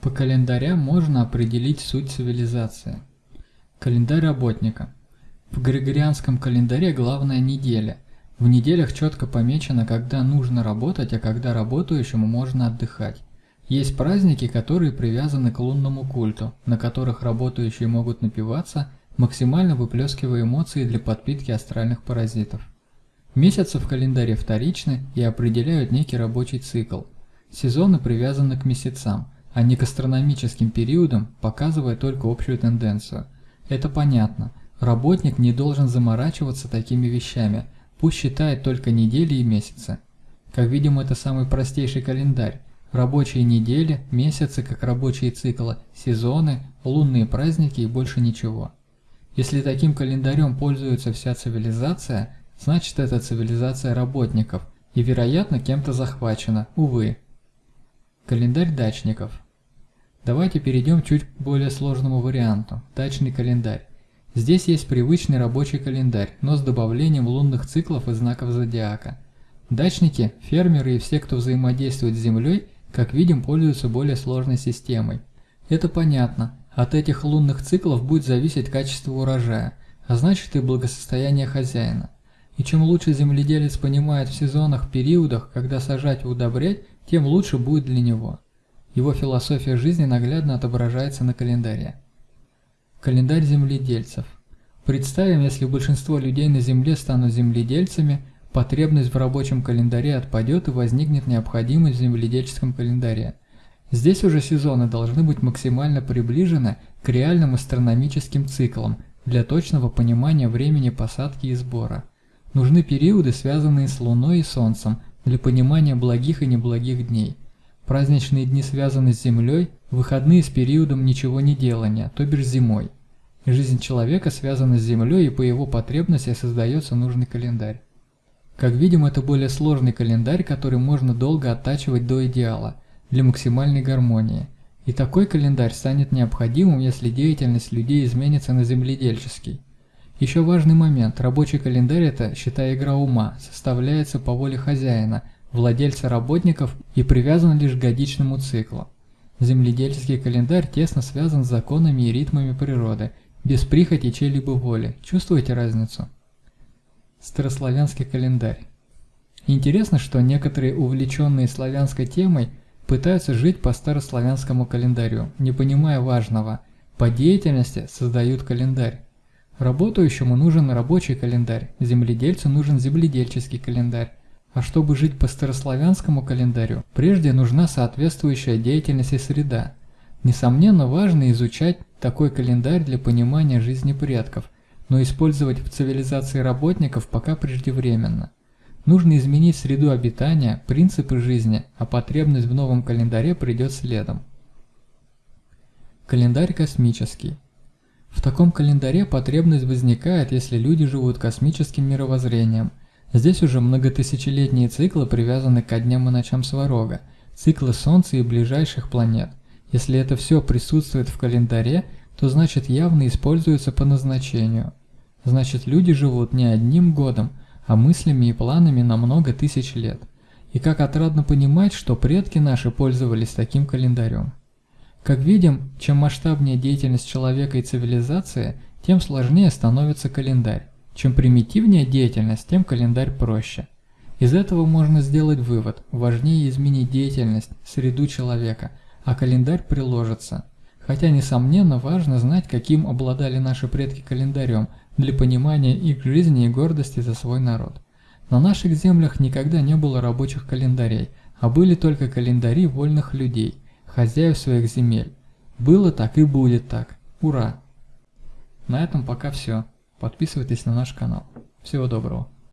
По календарям можно определить суть цивилизации. Календарь работника. В григорианском календаре главная неделя. В неделях четко помечено, когда нужно работать, а когда работающему можно отдыхать. Есть праздники, которые привязаны к лунному культу, на которых работающие могут напиваться, максимально выплескивая эмоции для подпитки астральных паразитов. Месяцы в календаре вторичны и определяют некий рабочий цикл. Сезоны привязаны к месяцам – а не к астрономическим периодам, показывая только общую тенденцию. Это понятно. Работник не должен заморачиваться такими вещами, пусть считает только недели и месяцы. Как видим, это самый простейший календарь. Рабочие недели, месяцы как рабочие циклы, сезоны, лунные праздники и больше ничего. Если таким календарем пользуется вся цивилизация, значит это цивилизация работников и вероятно кем-то захвачена, увы. Календарь дачников. Давайте перейдем к чуть более сложному варианту – дачный календарь. Здесь есть привычный рабочий календарь, но с добавлением лунных циклов и знаков зодиака. Дачники, фермеры и все, кто взаимодействует с Землей, как видим, пользуются более сложной системой. Это понятно, от этих лунных циклов будет зависеть качество урожая, а значит и благосостояние хозяина. И чем лучше земледелец понимает в сезонах, периодах, когда сажать и удобрять, тем лучше будет для него. Его философия жизни наглядно отображается на календаре. Календарь земледельцев. Представим, если большинство людей на Земле станут земледельцами, потребность в рабочем календаре отпадет и возникнет необходимость в земледельческом календаре. Здесь уже сезоны должны быть максимально приближены к реальным астрономическим циклам для точного понимания времени посадки и сбора. Нужны периоды, связанные с Луной и Солнцем, для понимания благих и неблагих дней. Праздничные дни связаны с землей, выходные с периодом ничего не делания, то бишь зимой. Жизнь человека связана с землей и по его потребности создается нужный календарь. Как видим, это более сложный календарь, который можно долго оттачивать до идеала, для максимальной гармонии. И такой календарь станет необходимым, если деятельность людей изменится на земледельческий. Еще важный момент. Рабочий календарь – это, считай, игра ума, составляется по воле хозяина, владельца работников и привязан лишь к годичному циклу. Земледельческий календарь тесно связан с законами и ритмами природы, без прихоти чьей-либо воли. Чувствуете разницу? Старославянский календарь. Интересно, что некоторые увлеченные славянской темой пытаются жить по старославянскому календарю, не понимая важного. По деятельности создают календарь. Работающему нужен рабочий календарь, земледельцу нужен земледельческий календарь. А чтобы жить по старославянскому календарю, прежде нужна соответствующая деятельность и среда. Несомненно, важно изучать такой календарь для понимания жизни предков, но использовать в цивилизации работников пока преждевременно. Нужно изменить среду обитания, принципы жизни, а потребность в новом календаре придет следом. Календарь космический. В таком календаре потребность возникает, если люди живут космическим мировоззрением. Здесь уже многотысячелетние циклы привязаны к дням и ночам Сварога, циклы Солнца и ближайших планет. Если это все присутствует в календаре, то значит явно используется по назначению. Значит люди живут не одним годом, а мыслями и планами на много тысяч лет. И как отрадно понимать, что предки наши пользовались таким календарем. Как видим, чем масштабнее деятельность человека и цивилизации, тем сложнее становится календарь. Чем примитивнее деятельность, тем календарь проще. Из этого можно сделать вывод, важнее изменить деятельность, среду человека, а календарь приложится. Хотя, несомненно, важно знать, каким обладали наши предки календарем для понимания их жизни и гордости за свой народ. На наших землях никогда не было рабочих календарей, а были только календари вольных людей – хозяев своих земель. Было так и будет так. Ура! На этом пока все. Подписывайтесь на наш канал. Всего доброго.